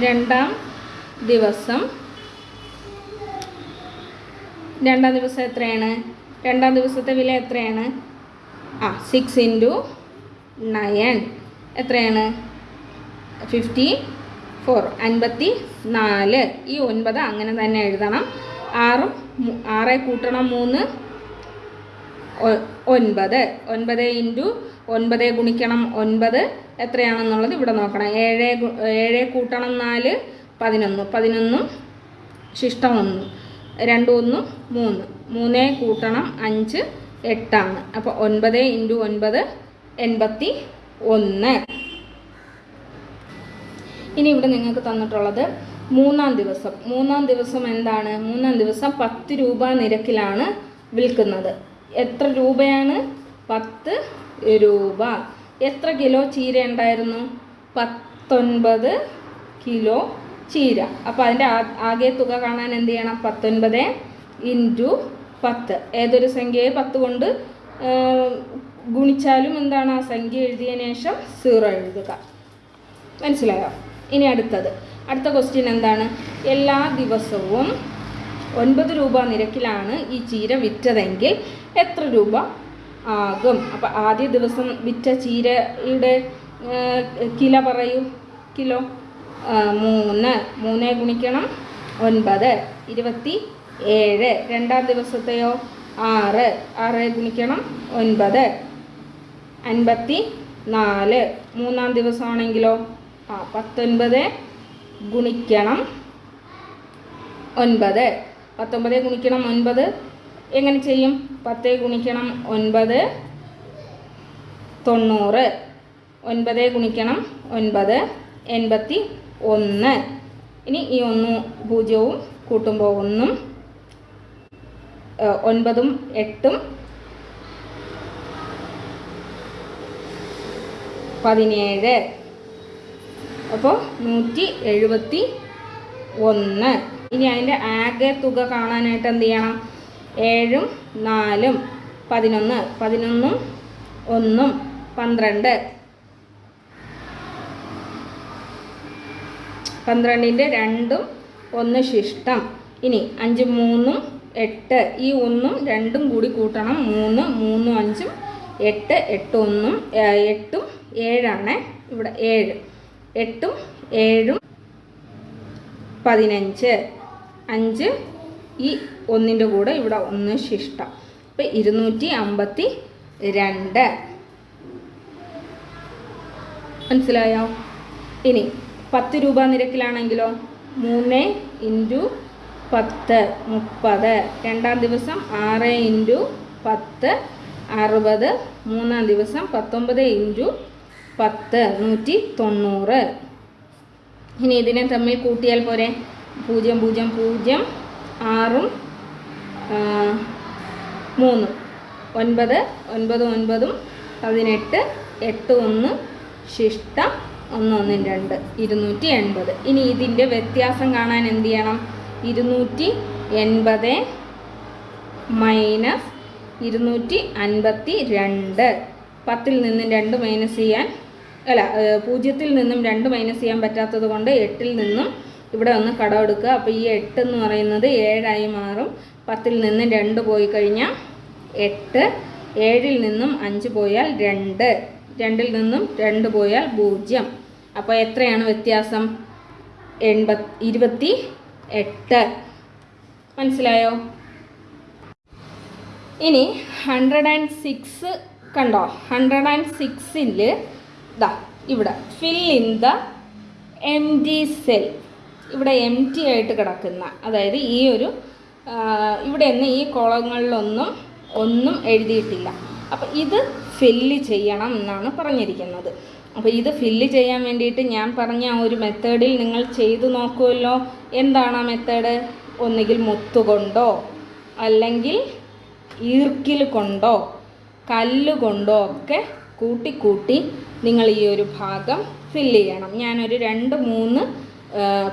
രണ്ടാം ദിവസം രണ്ടാം ദിവസം എത്രയാണ്? രണ്ടാം ദിവസത്തെ വില എത്രയാണ്? ആ സിക്സ് ഇന്റു നയൻ എത്രയാണ്? ഫിഫ്റ്റി ഫോർ അൻപത്തി നാല് ഈ ഒൻപത് അങ്ങനെ തന്നെ എഴുതണം. ആറും ആറെ കൂട്ടണം മൂന്ന്. ഒൻപത്. ഒൻപത് ഇന്റു ഒൻപത് ഗുണിക്കണം ഒൻപത് എത്രയാണെന്നുള്ളത് ഇവിടെ നോക്കണം. ഏഴ് ഏഴ് കൂട്ടണം നാല് പതിനൊന്ന്. പതിനൊന്നും ശിഷ്ടം ഒന്ന്. രണ്ട് ഒന്ന് മൂന്ന്. മൂന്നേ കൂട്ടണം അഞ്ച് എട്ടാണ്. അപ്പോൾ ഒൻപത് ഇന്റു ഒൻപത് എൺപത്തി ഒന്ന്. ഇനി ഇവിടെ നിങ്ങൾക്ക് തന്നിട്ടുള്ളത് മൂന്നാം ദിവസം. മൂന്നാം ദിവസം എന്താണ്? മൂന്നാം ദിവസം പത്ത് രൂപ നിരക്കിലാണ് വിൽക്കുന്നത്. എത്ര രൂപയാണ്? പത്ത് രൂപ. എത്ര കിലോ ചീര ഉണ്ടായിരുന്നു? പത്തൊൻപത് കിലോ ചീര. അപ്പോൾ അതിന്റെ ആകെ തുക കാണാൻ എന്ത് ചെയ്യണം? പത്തൊൻപത് ഇന്റു പത്ത്. ഏതൊരു സംഖ്യയെ പത്ത് കൊണ്ട് ഗുണിച്ചാലും എന്താണ് ആ സംഖ്യ എഴുതിയതിന് ശേഷം സീറോ എഴുതുക. മനസ്സിലായോ? ഇനി അടുത്തത്. അടുത്ത ക്വസ്റ്റ്യൻ എന്താണ്? എല്ലാ ദിവസവും ഒൻപത് രൂപ നിരക്കിലാണ് ഈ ചീര വിറ്റതെങ്കിൽ എത്ര രൂപ ആകും? അപ്പോൾ ആദ്യ ദിവസം വിറ്റ ചീരയുടെ കില പറയൂ. കിലോ. മൂന്ന്. മൂന്ന് ഗുണിക്കണം ഒൻപത്. ഇരുപത്തി ഏഴ്. രണ്ടാം ദിവസത്തെയോ? ആറ്. ആറ് ഗുണിക്കണം ഒൻപത്. അൻപത്തി നാല്. മൂന്നാം ദിവസമാണെങ്കിലോ? ആ പത്തൊൻപത് ഗുണിക്കണം ഒൻപത്. പത്തൊമ്പത് ഗുണിക്കണം ഒൻപത്. എങ്ങനെ ചെയ്യും? പത്ത് ഗുണിക്കണം ഒൻപത്. തൊണ്ണൂറ്. ഒൻപത് ഗുണിക്കണം ഒൻപത്. എൺപത്തി ഒന്ന്. ഇനി ഈ ഒന്ന് പൂജ്യവും കൂട്ടുമ്പോൾ ഒന്നും ഒൻപതും എട്ടും പതിനേഴ്. അപ്പോൾ നൂറ്റി എഴുപത്തി ഒന്ന്. ഇനി അതിന്റെ ആകെ തുക കാണാനായിട്ട് എന്ത് ചെയ്യണം? ഏഴും നാലും പതിനൊന്ന് പതിനൊന്നും ഒന്നും പന്ത്രണ്ട്. പന്ത്രണ്ടിന്റെ രണ്ടും ഒന്ന് ശിഷ്ടം. ഇനി അഞ്ച് മൂന്നും എട്ട്. ഈ ഒന്നും രണ്ടും കൂടി കൂട്ടണം. മൂന്ന് മൂന്നും അഞ്ചും എട്ട് എട്ട് ഒന്നും എട്ടും ഏഴാണ്. ഇവിടെ ഏഴ്. എട്ടും ഏഴും പതിനഞ്ച്. അഞ്ച് ഈ ഒന്നിന്റെ കൂടെ ഇവിടെ ഒന്ന് ശിഷ്ടം. അപ്പം ഇരുന്നൂറ്റി അമ്പത്തി രണ്ട്. മനസ്സിലായോ? ഇനി പത്ത് രൂപ നിരക്കിലാണെങ്കിലോ? മൂന്ന് ഇന്റു പത്ത് മുപ്പത്. രണ്ടാം ദിവസം ആറ് ഇന്റു പത്ത് അറുപത്. മൂന്നാം ദിവസം പത്തൊമ്പത് ഇന്റു പത്ത് നൂറ്റി തൊണ്ണൂറ്. ഇനി ഇതിനെ തമ്മിൽ കൂട്ടിയാൽ പോരെ? പൂജ്യം പൂജ്യം പൂജ്യം ആറും മൂന്ന്. ഒൻപത് ഒൻപത് ഒൻപതും പതിനെട്ട് എട്ട് ഒന്ന് ശിഷ്ട ഒന്ന് ഒന്നും രണ്ട് ഇരുന്നൂറ്റി എൺപത്. ഇനി ഇതിന്റെ വ്യത്യാസം കാണാൻ എന്ത് ചെയ്യണം? ഇരുന്നൂറ്റി എൺപത് മൈനസ് ഇരുന്നൂറ്റി അൻപത്തി രണ്ട്. പത്തിൽ നിന്നും രണ്ട് മൈനസ് ചെയ്യാൻ അല്ല പൂജ്യത്തിൽ നിന്നും രണ്ട് മൈനസ് ചെയ്യാൻ പറ്റാത്തത് കൊണ്ട് എട്ടിൽ നിന്നും ഇവിടെ ഒന്ന് കടം എടുക്കുക. അപ്പോൾ ഈ എട്ട് എന്ന് പറയുന്നത് ഏഴായി മാറും. പത്തിൽ നിന്നും രണ്ട് പോയി കഴിഞ്ഞാൽ എട്ട്. ഏഴിൽ നിന്നും അഞ്ച് പോയാൽ രണ്ട്. രണ്ടിൽ നിന്നും രണ്ട് പോയാൽ പൂജ്യം. അപ്പോൾ എത്രയാണ് വ്യത്യാസം? എൺപത് ഇരുപത്തി എട്ട്. മനസ്സിലായോ? ഇനി ഹൺഡ്രഡ് ആൻഡ് സിക്സ് കണ്ടോ? ഹൺഡ്രഡ് ആൻഡ് സിക്സിൽ ഇതാ ഇവിടെ fill in the M T cell ഇവിടെ എം ടി ആയിട്ട് കിടക്കുന്ന അതായത് ഈ ഒരു ഇവിടെ നിന്ന് ഈ കോളങ്ങളിലൊന്നും ഒന്നും എഴുതിയിട്ടില്ല. അപ്പം ഇത് ഫില്ല് ചെയ്യണം എന്നാണ് പറഞ്ഞിരിക്കുന്നത്. അപ്പോൾ ഇത് ഫില്ല് ചെയ്യാൻ വേണ്ടിയിട്ട് ഞാൻ പറഞ്ഞ ആ ഒരു മെത്തേഡിൽ നിങ്ങൾ ചെയ്തു നോക്കുമല്ലോ എന്താണ് ആ മെത്തേഡ് ഒന്നുകിൽ മുത്തുകൊണ്ടോ അല്ലെങ്കിൽ ഈർക്കിൽ കൊണ്ടോ കല്ലുകൊണ്ടോ ഒക്കെ കൂട്ടി കൂട്ടി നിങ്ങൾ ഈ ഒരു ഭാഗം ഫില്ല് ചെയ്യണം. ഞാനൊരു രണ്ട് മൂന്ന്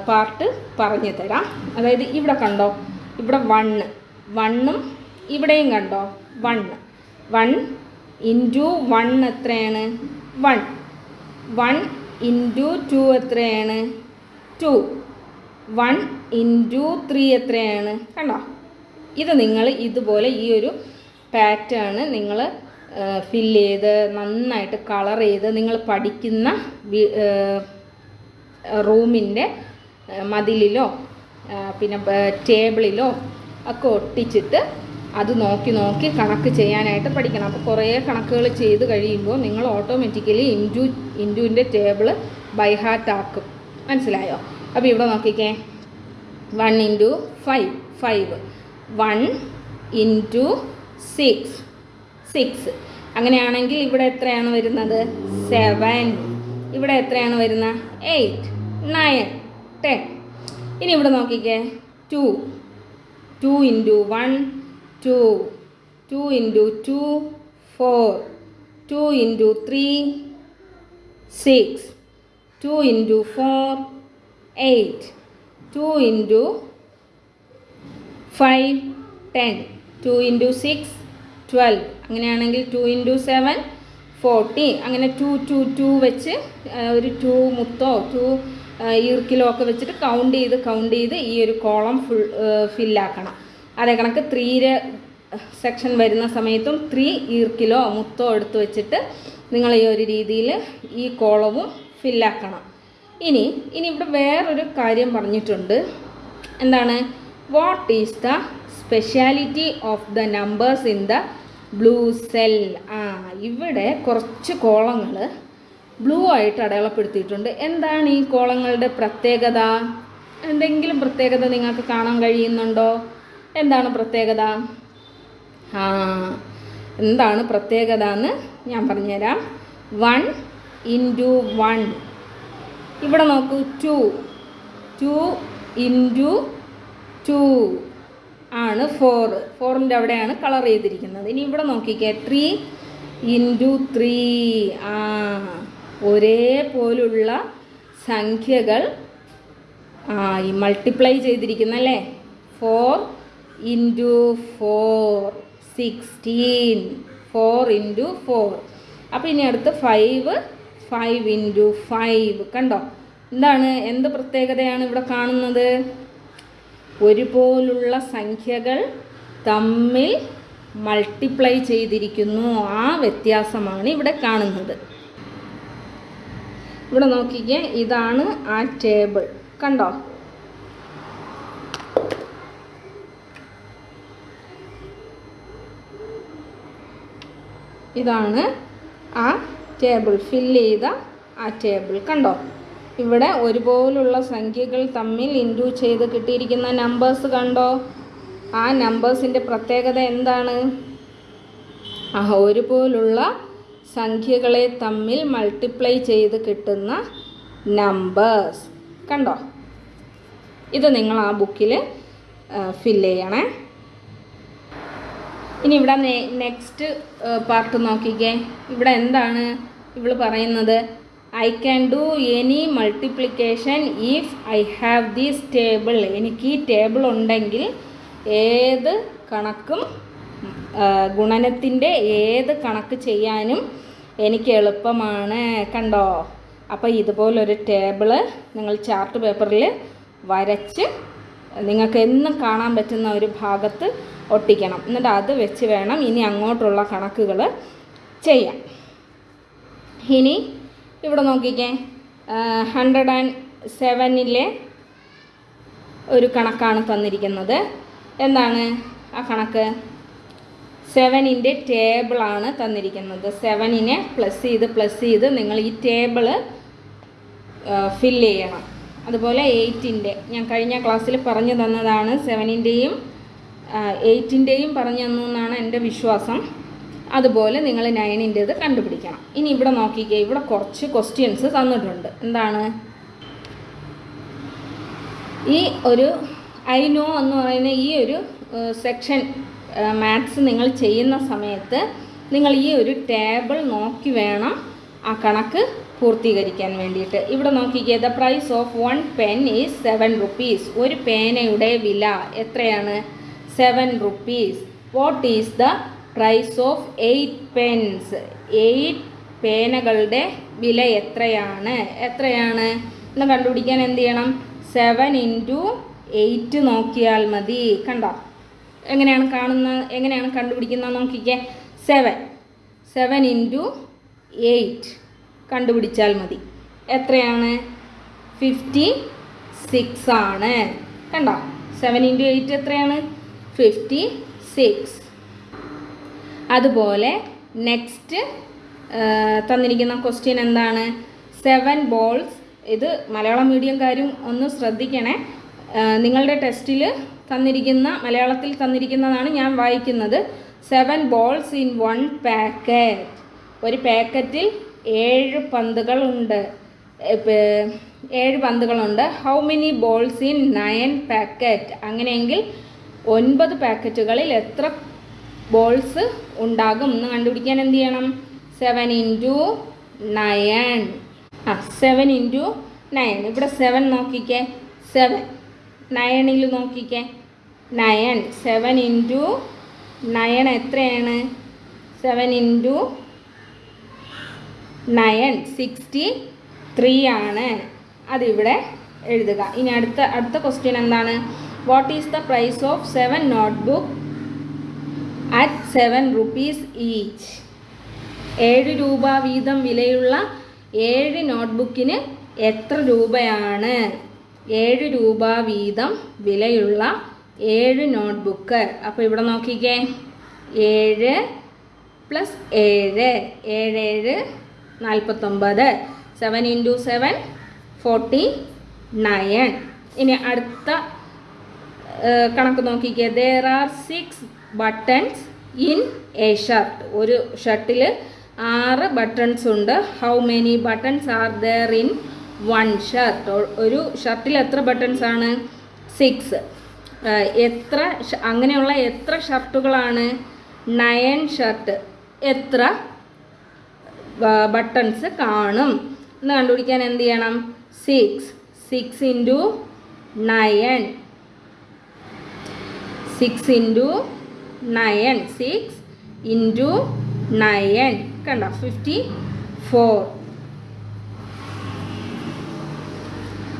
പാർട്ട് പറഞ്ഞു തരാം. അതായത് ഇവിടെ കണ്ടോ? ഇവിടെ വണ്ണ് വണ്ണും ഇവിടെയും കണ്ടോ? വണ്ണ് വൺ ഇന്റു വൺ എത്രയാണ്? വൺ വൺ ഇന്റു ടു എത്രയാണ്? ടു വൺ ഇന്റു ത്രീ എത്രയാണ്? കണ്ടോ? ഇത് നിങ്ങൾ ഇതുപോലെ ഈ ഒരു പാറ്റേൺ നിങ്ങൾ ഫില്ല് ചെയ്ത് നന്നായിട്ട് കളർ ചെയ്ത് നിങ്ങൾ പഠിക്കുന്ന റൂമിന്റെ മതിലിലോ പിന്നെ ടേബിളിലോ ഒക്കെ ഒട്ടിച്ചിട്ട് അത് നോക്കി നോക്കി കണക്ക് ചെയ്യാനായിട്ട് പഠിക്കണം. അപ്പോൾ കുറേ കണക്കുകൾ ചെയ്ത് കഴിയുമ്പോൾ നിങ്ങൾ ഓട്ടോമാറ്റിക്കലി ഇന്റു ഇന്റുവിന്റെ ടേബിൾ ബൈ ഹാർട്ട് ആക്കും. മനസ്സിലായോ? അപ്പോൾ ഇവിടെ നോക്കിക്കേ. One into five five one into six six അങ്ങനെയാണെങ്കിൽ ഇവിടെ എത്രയാണ് വരുന്നത്? സെവൻ ഇവിടെ എത്രയാണ് വരുന്നത്? എയ്റ്റ് നയൻ ടെൻ ഇനി ഇവിടെ നോക്കിക്കേ. Two two into one two two into two four two into three six two into four eight two into five ten two into six twelve അങ്ങനെയാണെങ്കിൽ ടു ഇന്റു സെവൻ ഫോർട്ടി അങ്ങനെ two two two വെച്ച് ഒരു to മുത്തോ to ഈർക്കിലോ ഒക്കെ വെച്ചിട്ട് count ചെയ്ത് count ചെയ്ത് ഈ ഒരു കോളം ഫുൾ ഫില്ലാക്കണം അതേ കണക്ക് ത്രീയുടെ സെക്ഷൻ വരുന്ന സമയത്തും ത്രീ ഈർക്കിലോ മുത്തോ എടുത്ത് വെച്ചിട്ട് നിങ്ങൾ ഈ ഒരു രീതിയിൽ ഈ കോളവും ഫില്ലാക്കണം ഇനി ഇനി ഇവിടെ വേറൊരു കാര്യം പറഞ്ഞിട്ടുണ്ട്. എന്താണ്? What is the speciality of the numbers in the blue cell ആ ഇവിടെ കുറച്ച് കോളങ്ങൾ ബ്ലൂ ആയിട്ട് അടയാളപ്പെടുത്തിയിട്ടുണ്ട്. എന്താണ് ഈ കോളങ്ങളുടെ പ്രത്യേകത? എന്തെങ്കിലും പ്രത്യേകത നിങ്ങൾക്ക് കാണാൻ കഴിയുന്നുണ്ടോ? എന്താണ് പ്രത്യേകത? ആ എന്താണ് പ്രത്യേകത എന്ന് ഞാൻ പറഞ്ഞുതരാം. വൺ ഇന്റു വൺ ഇവിടെ നോക്കൂ ടു ടു ഇന്റു ടു ആണ് ഫോർ ഫോറിന്റെ അവിടെയാണ് കളർ ചെയ്തിരിക്കുന്നത്. ഇനി ഇവിടെ നോക്കിക്കേ ത്രീ ഇന്റു ത്രീ ആ ഒരേപോലുള്ള സംഖ്യകൾ ആ ഈ multiply ചെയ്തിരിക്കുന്നല്ലേ? Four into four sixteen four into four അപ്പോൾ ഇനി അടുത്ത് ഫൈവ് ഫൈവ് ഇന്റു ഫൈവ് കണ്ടോ? എന്താണ്? എന്ത് പ്രത്യേകതയാണ് ഇവിടെ കാണുന്നത്? ഒരുപോലുള്ള സംഖ്യകൾ തമ്മിൽ മൾട്ടിപ്ലൈ ചെയ്തിരിക്കുന്നു. ആ വ്യത്യാസമാണ് ഇവിടെ കാണുന്നത്. ഇവിടെ നോക്കിക്കേ ഇതാണ് ആ ടേബിൾ കണ്ടോ? ഇതാണ് ആ ടേബിൾ ഫില്ല് ചെയ്ത ആ ടേബിൾ കണ്ടോ? ഇവിടെ ഒരുപോലുള്ള സംഖ്യകൾ തമ്മിൽ ഇൻഡ്യൂ ചെയ്ത് കിട്ടിയിരിക്കുന്ന നമ്പേഴ്സ് കണ്ടോ? ആ നമ്പേഴ്സിന്റെ പ്രത്യേകത എന്താണ്? ആ ഒരുപോലുള്ള സംഖ്യകളെ തമ്മിൽ മൾട്ടിപ്ലൈ ചെയ്ത് കിട്ടുന്ന നമ്പേഴ്സ് കണ്ടോ? ഇത് നിങ്ങൾ ആ ബുക്കിൽ ഫില്ല് ചെയ്യണേ. ഇനി ഇവിടെ നെക്സ്റ്റ് പാർട്ട് നോക്കിക്കേ. ഇവിടെ എന്താണ് ഇവൾ പറയുന്നത്? I can do any multiplication if I have these table എനിക്ക് ഈ ടേബിൾ ഉണ്ടെങ്കിൽ ഏത് കണക്കും ഗുണനത്തിന്റെ ഏത് കണക്ക് ചെയ്യാനും എനിക്ക് എളുപ്പമാണ്. കണ്ടോ? അപ്പോൾ ഇതുപോലൊരു ടേബിൾ നിങ്ങൾ ചാർട്ട് പേപ്പറിൽ വരച്ച് നിങ്ങൾക്ക് എന്നും കാണാൻ പറ്റുന്ന ഒരു ഭാഗത്ത് ഒട്ടിക്കണം. എന്നിട്ട് അത് വെച്ച് വേണം ഇനി അങ്ങോട്ടുള്ള കണക്കുകൾ ചെയ്യാം ഇനി ഇവിടെ നോക്കിക്കേ. ഹൺഡ്രഡ് ആൻഡ് സെവനിലെ ഒരു കണക്കാണ് തന്നിരിക്കുന്നത്. എന്താണ് ആ കണക്ക്? സെവനിന്റെ ടേബിളാണ് തന്നിരിക്കുന്നത്. സെവനിനെ പ്ലസ് ചെയ്ത് പ്ലസ് ചെയ്ത് നിങ്ങൾ ഈ ടേബിൾ ഫില്ല് ചെയ്യണം. അതുപോലെ എയ്റ്റിന്റെ ഞാൻ കഴിഞ്ഞ ക്ലാസ്സിൽ പറഞ്ഞു തന്നതാണ് സെവനിന്റെയും എയ്റ്റിന്റെയും പറഞ്ഞു തന്നു എന്നാണ് എന്റെ വിശ്വാസം. അതുപോലെ നിങ്ങൾ നയനിന്റേത് കണ്ടുപിടിക്കണം. ഇനി ഇവിടെ നോക്കിക്കേ ഇവിടെ കുറച്ച് ക്വസ്റ്റ്യൻസ് തന്നിട്ടുണ്ട്. എന്താണ്? ഈ ഒരു ഐ നോ എന്ന് പറയുന്ന ഈ ഒരു സെക്ഷൻ മാത്സ് നിങ്ങൾ ചെയ്യുന്ന സമയത്ത് നിങ്ങൾ ഈ ഒരു ടേബിൾ നോക്കി വേണം ആ കണക്ക് പൂർത്തീകരിക്കാൻ വേണ്ടിയിട്ട്. ഇവിടെ നോക്കിക്കേ the price of one pen is seven rupees ഒരു പേനയുടെ വില എത്രയാണ്? Seven rupees what is the price of eight pens eight പേനകളുടെ വില എത്രയാണ്? എത്രയാണ്? എന്ന് കണ്ടുപിടിക്കാൻ എന്ത് ചെയ്യണം? സെവൻ ഇന്റു എയ്റ്റ് നോക്കിയാൽ മതി. കണ്ടോ? എങ്ങനെയാണ് കാണുന്ന എങ്ങനെയാണ് കണ്ടുപിടിക്കുന്നത് നോക്കിക്കേ. സെവൻ സെവൻ ഇന്റു എയ്റ്റ് കണ്ടുപിടിച്ചാൽ മതി. എത്രയാണ്? ഫിഫ്റ്റി സിക്സ് ആണ്. കണ്ടോ? സെവൻ ഇന്റു എയ്റ്റ് എത്രയാണ്? ഫിഫ്റ്റി സിക്സ് അതുപോലെ നെക്സ്റ്റ് തന്നിരിക്കുന്ന ക്വസ്റ്റ്യൻ എന്താണ്? സെവൻ ബോൾസ് ഇത് മലയാളം മീഡിയംകാരും ഒന്ന് ശ്രദ്ധിക്കണേ. നിങ്ങളുടെ ടെസ്റ്റിൽ തന്നിരിക്കുന്ന മലയാളത്തിൽ തന്നിരിക്കുന്നതാണ് ഞാൻ വായിക്കുന്നത്. Seven balls in one packet ഒരു പാക്കറ്റിൽ ഏഴ് പന്തുകളുണ്ട്. ഏഴ് പന്തുകളുണ്ട്. How many balls in nine packet അങ്ങനെയെങ്കിൽ ഒൻപത് പാക്കറ്റുകളിൽ എത്ര ബോൾസ് ഉണ്ടാകും? എന്ന് കണ്ടുപിടിക്കാൻ എന്ത് ചെയ്യണം? സെവൻ ഇന്റു നയൻ ആ സെവൻ ഇന്റു നയൻ ഇവിടെ സെവൻ നോക്കിക്കേ. സെവൻ നയണിൽ നോക്കിക്കേ. നയൻ സെവൻ ഇന്റു നയൻ എത്രയാണ്? Seven into nine sixty three ആണ്. അതിവിടെ എഴുതുക. ഇനി അടുത്ത അടുത്ത ക്വസ്റ്റ്യൻ എന്താണ്? What is the price of seven notebook at at rupees each? ഏഴ് രൂപ വീതം വിലയുള്ള ഏഴ് നോട്ട്ബുക്കിന് എത്ര രൂപയാണ്? ഏഴ് രൂപ വീതം വിലയുള്ള ഏഴ് നോട്ട്ബുക്ക് അപ്പോൾ ഇവിടെ നോക്കിക്കേ. ഏഴ് പ്ലസ് ഏഴ്. ഏഴ് ഏഴ് നാൽപ്പത്തൊമ്പത് seven into seven forty nine ഇനി അടുത്ത കണക്ക് നോക്കിക്കേ. There are six buttons in a shirt ഒരു ഷർട്ടിൽ ആറ് ബട്ടൺസ് ഉണ്ട്. How many buttons are there in one shirt ഒരു ഷർട്ടിൽ എത്ര ബട്ടൺസ് ആണ്? സിക്സ് എത്ര അങ്ങനെയുള്ള എത്ര ഷർട്ടുകളാണ് നയൻ ഷർട്ട് എത്ര ബട്ടൺസ് കാണും? എന്ന് കണ്ടുപിടിക്കാൻ എന്ത് ചെയ്യണം? Six six into nine six into nine six into nine കണ്ട? ഫിഫ്റ്റി ഫോർ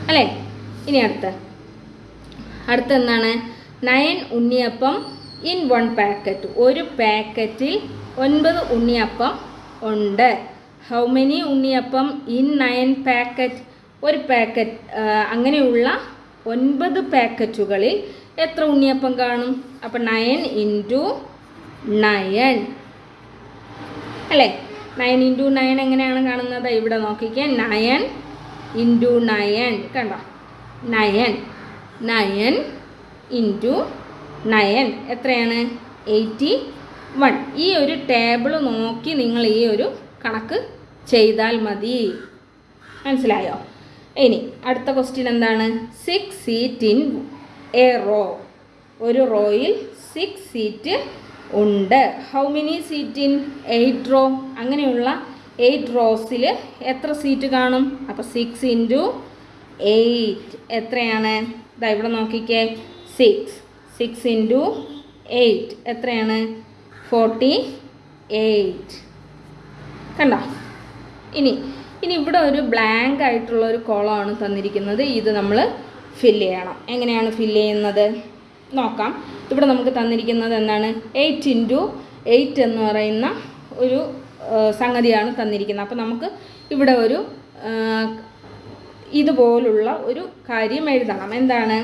അല്ലേ? ഇനി അടുത്ത. അടുത്ത എന്താണ്? Nine unniyappam in one packet ഒരു പാക്കറ്റിൽ ഒൻപത് ഉണ്ണിയപ്പം ഉണ്ട്. How many unniyappam in nine packet ഒരു പാക്കറ്റ് അങ്ങനെയുള്ള ഒൻപത് പാക്കറ്റുകളിൽ എത്ര ഉണ്ണിയപ്പം കാണും? അപ്പം നയൻ ഇന്റു നയൻ അല്ലേ? നയൻ ഇന്റു നയൻ എങ്ങനെയാണ് കാണുന്നത്? ഇവിടെ നോക്കിക്കാൻ നയൻ ഇന്റു നയൻ കണ്ടോ? നയൻ നയൻ ഇന്റു നയൻ എത്രയാണ്? എയ്റ്റി വൺ ഈ ഒരു ടേബിൾ നോക്കി നിങ്ങൾ ഈ ഒരു കണക്ക് ചെയ്താൽ മതി. മനസ്സിലായോ? ഇനി അടുത്ത ക്വസ്റ്റ്യൻ എന്താണ്? Six seat in a row ഒരു റോയിൽ സിക്സ് സീറ്റ് ഉണ്ട്. How many seat in eight row അങ്ങനെയുള്ള എയ്റ്റ് റോസിൽ എത്ര സീറ്റ് കാണും? അപ്പോൾ സിക്സ് ഇന്റു എയ്റ്റ് എത്രയാണ്? ഇതാ ഇവിടെ നോക്കിക്കേ. സിക്സ് സിക്സ് ഇന്റു എയ്റ്റ് എത്രയാണ്? ഫോർട്ടി എയ്റ്റ് കണ്ടോ? ഇനി ഇനി ഇവിടെ ഒരു ബ്ലാങ്ക് ആയിട്ടുള്ള ഒരു കോളമാണ് തന്നിരിക്കുന്നത്. ഇത് നമ്മൾ ഫില്ല് ചെയ്യണം. എങ്ങനെയാണ് ഫില്ല് ചെയ്യുന്നത്? നോക്കാം. ഇവിടെ നമുക്ക് തന്നിരിക്കുന്നത് എന്താണ്? എയ്റ്റ് ഇന്റു എയ്റ്റ് എന്ന് പറയുന്ന ഒരു സംഗതിയാണ് തന്നിരിക്കുന്നത്. അപ്പോൾ നമുക്ക് ഇവിടെ ഒരു ഇതുപോലുള്ള ഒരു കാര്യം എഴുതണം. എന്താണ്?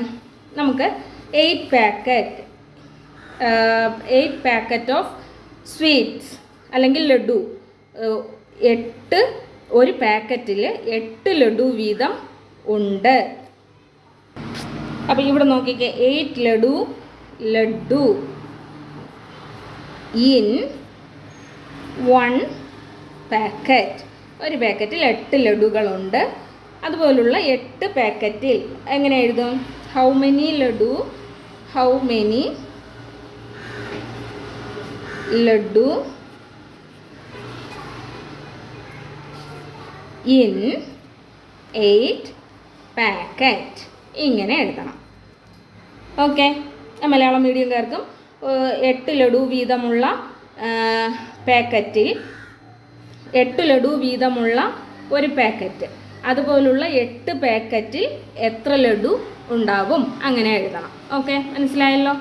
നമുക്ക് eight packet eight packet of sweets അല്ലെങ്കിൽ ലഡു എട്ട് ഒരു പാക്കറ്റിൽ എട്ട് ലഡു വീതം ഉണ്ട്. അപ്പോൾ ഇവിടെ നോക്കിക്കേ eight laddu laddu. In one packet ഒരു പാക്കറ്റിൽ എട്ട് ലഡുകളുണ്ട്. അതുപോലുള്ള എട്ട് പാക്കറ്റിൽ എങ്ങനെ എഴുതും? How many laddu? How many laddu? In eight packet ഇങ്ങനെ എഴുതണം. ഓക്കെ മലയാളം മീഡിയംകാർക്കും എട്ട് ലഡു വീതമുള്ള പാക്കറ്റിൽ എട്ട് ലഡു വീതമുള്ള ഒരു പാക്കറ്റ്. അതുപോലുള്ള എട്ട് പാക്കറ്റിൽ എത്ര ലഡു ഉണ്ടാവും? അങ്ങനെ എഴുതണം. ഓക്കെ മനസ്സിലായല്ലോ?